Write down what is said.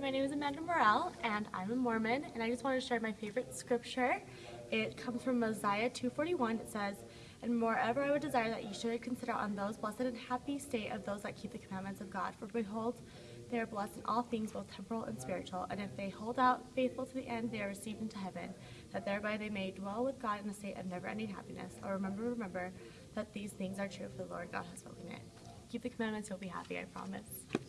my name is Amanda Morrell, and I'm a Mormon, and I just wanted to share my favorite scripture. It comes from Mosiah 2.41. It says, And moreover I would desire that you should consider on those blessed and happy state of those that keep the commandments of God. For behold, they are blessed in all things, both temporal and spiritual. And if they hold out faithful to the end, they are received into heaven, that thereby they may dwell with God in a state of never-ending happiness. Or remember, remember, that these things are true, for the Lord God has spoken it. Keep the commandments, you'll be happy, I promise.